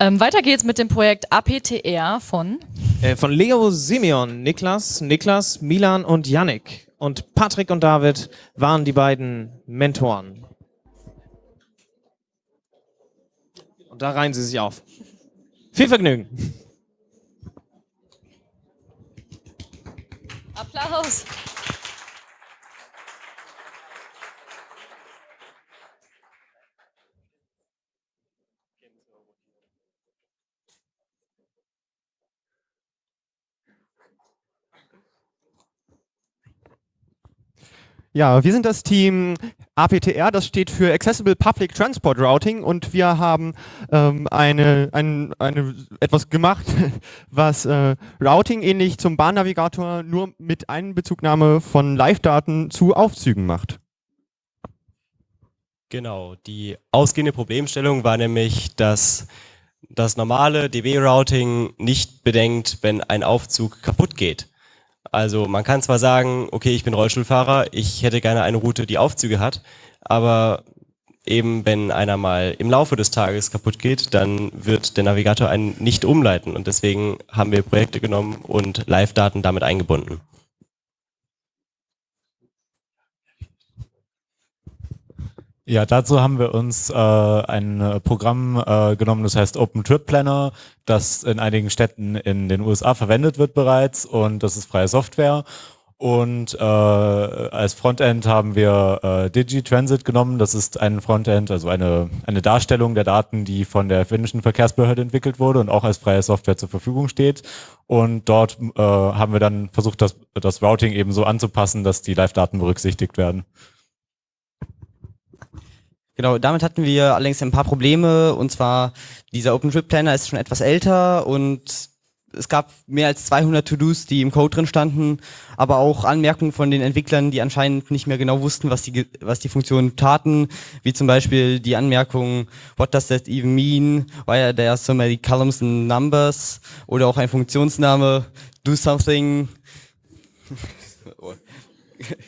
Ähm, weiter geht's mit dem Projekt APTR von? Äh, von Leo, Simeon, Niklas, Niklas, Milan und Yannick. Und Patrick und David waren die beiden Mentoren. Und da reihen sie sich auf. Viel Vergnügen. Applaus. Ja, wir sind das Team APTR, das steht für Accessible Public Transport Routing und wir haben ähm, eine, ein, eine, etwas gemacht, was äh, Routing ähnlich zum Bahnnavigator nur mit Einbezugnahme von Live-Daten zu Aufzügen macht. Genau, die ausgehende Problemstellung war nämlich, dass das normale DB-Routing nicht bedenkt, wenn ein Aufzug kaputt geht. Also man kann zwar sagen, okay, ich bin Rollstuhlfahrer, ich hätte gerne eine Route, die Aufzüge hat, aber eben wenn einer mal im Laufe des Tages kaputt geht, dann wird der Navigator einen nicht umleiten und deswegen haben wir Projekte genommen und Live-Daten damit eingebunden. Ja, dazu haben wir uns äh, ein äh, Programm äh, genommen, das heißt Open Trip Planner, das in einigen Städten in den USA verwendet wird bereits und das ist freie Software. Und äh, als Frontend haben wir äh, DigiTransit genommen. Das ist ein Frontend, also eine, eine Darstellung der Daten, die von der finnischen Verkehrsbehörde entwickelt wurde und auch als freie Software zur Verfügung steht. Und dort äh, haben wir dann versucht, das, das Routing eben so anzupassen, dass die Live-Daten berücksichtigt werden. Genau, damit hatten wir allerdings ein paar Probleme. Und zwar dieser OpenTrip-Planner ist schon etwas älter und es gab mehr als 200 To-Dos, die im Code drin standen, aber auch Anmerkungen von den Entwicklern, die anscheinend nicht mehr genau wussten, was die, was die Funktionen taten, wie zum Beispiel die Anmerkung, what does that even mean, why are there so many columns and numbers, oder auch ein Funktionsname, do something.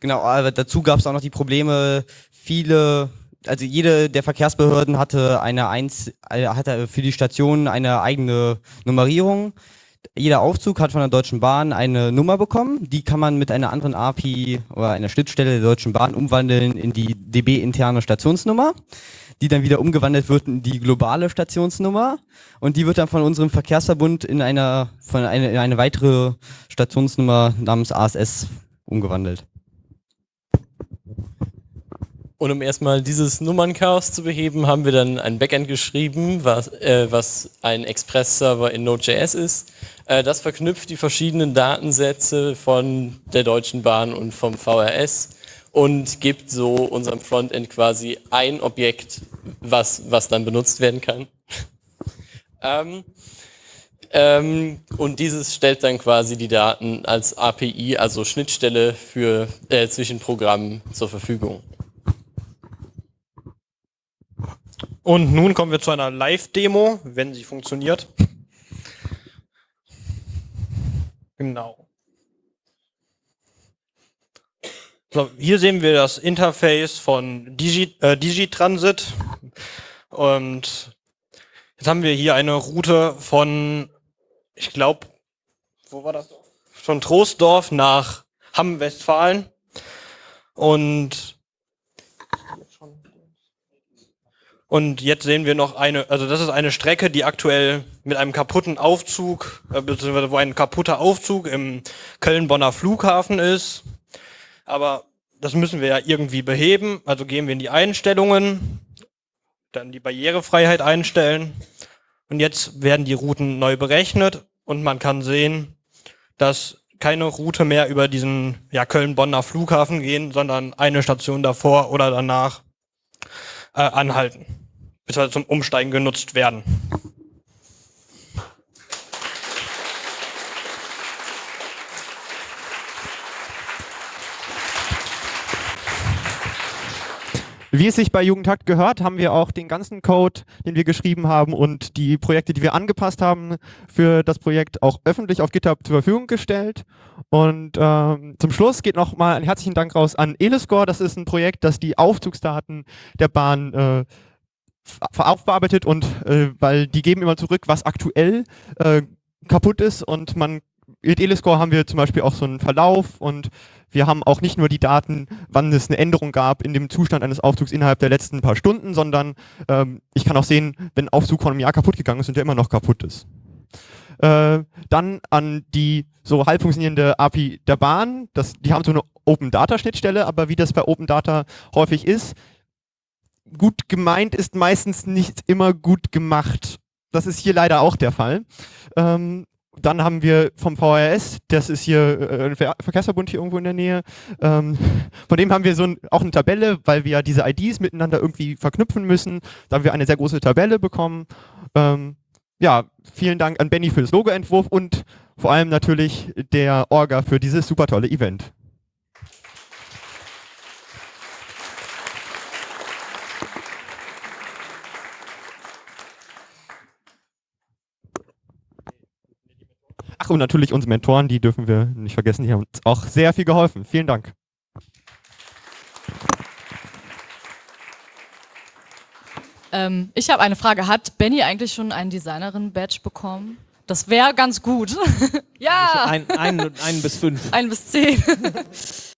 genau, aber dazu gab es auch noch die Probleme, viele, also jede der Verkehrsbehörden hatte eine eins, äh, hatte für die Station eine eigene Nummerierung. Jeder Aufzug hat von der Deutschen Bahn eine Nummer bekommen. Die kann man mit einer anderen API oder einer Schnittstelle der Deutschen Bahn umwandeln in die DB-interne Stationsnummer, die dann wieder umgewandelt wird in die globale Stationsnummer und die wird dann von unserem Verkehrsverbund in einer von eine, in eine weitere Stationsnummer namens ASS umgewandelt. Und um erstmal dieses Nummernchaos zu beheben, haben wir dann ein Backend geschrieben, was, äh, was ein Express-Server in Node.js ist. Äh, das verknüpft die verschiedenen Datensätze von der Deutschen Bahn und vom VRS und gibt so unserem Frontend quasi ein Objekt, was, was dann benutzt werden kann. ähm, ähm, und dieses stellt dann quasi die Daten als API, also Schnittstelle für, äh, zwischen Programmen zur Verfügung. Und nun kommen wir zu einer Live-Demo, wenn sie funktioniert. Genau. So, hier sehen wir das Interface von Digi, äh, Digitransit. Und jetzt haben wir hier eine Route von, ich glaube, wo war das? Von Troisdorf nach Hamm-Westfalen. Und Und jetzt sehen wir noch eine, also das ist eine Strecke, die aktuell mit einem kaputten Aufzug, äh, beziehungsweise wo ein kaputter Aufzug im Köln-Bonner Flughafen ist. Aber das müssen wir ja irgendwie beheben. Also gehen wir in die Einstellungen, dann die Barrierefreiheit einstellen. Und jetzt werden die Routen neu berechnet und man kann sehen, dass keine Route mehr über diesen ja, Köln-Bonner Flughafen gehen, sondern eine Station davor oder danach äh, anhalten, beziehungsweise zum Umsteigen genutzt werden. Wie es sich bei Jugendhakt gehört, haben wir auch den ganzen Code, den wir geschrieben haben und die Projekte, die wir angepasst haben, für das Projekt auch öffentlich auf GitHub zur Verfügung gestellt. Und ähm, zum Schluss geht nochmal ein herzlichen Dank raus an Elescore. Das ist ein Projekt, das die Aufzugsdaten der Bahn äh, aufbearbeitet und äh, weil die geben immer zurück, was aktuell äh, kaputt ist und man mit Eliscore haben wir zum Beispiel auch so einen Verlauf und wir haben auch nicht nur die Daten, wann es eine Änderung gab in dem Zustand eines Aufzugs innerhalb der letzten paar Stunden, sondern ähm, ich kann auch sehen, wenn ein Aufzug vor einem Jahr kaputt gegangen ist und der immer noch kaputt ist. Äh, dann an die so halb funktionierende API der Bahn. Das, die haben so eine Open Data Schnittstelle, aber wie das bei Open Data häufig ist, gut gemeint ist meistens nicht immer gut gemacht. Das ist hier leider auch der Fall. Ähm, dann haben wir vom VRS, das ist hier äh, ein Ver Verkehrsverbund hier irgendwo in der Nähe, ähm, von dem haben wir so ein, auch eine Tabelle, weil wir ja diese IDs miteinander irgendwie verknüpfen müssen. Da haben wir eine sehr große Tabelle bekommen. Ähm, ja, vielen Dank an Benny für das Logoentwurf und vor allem natürlich der Orga für dieses super tolle Event. Und natürlich unsere Mentoren, die dürfen wir nicht vergessen, die haben uns auch sehr viel geholfen. Vielen Dank. Ähm, ich habe eine Frage. Hat Benny eigentlich schon einen Designerin-Badge bekommen? Das wäre ganz gut. ja! Ein, ein, ein bis fünf. Ein bis zehn.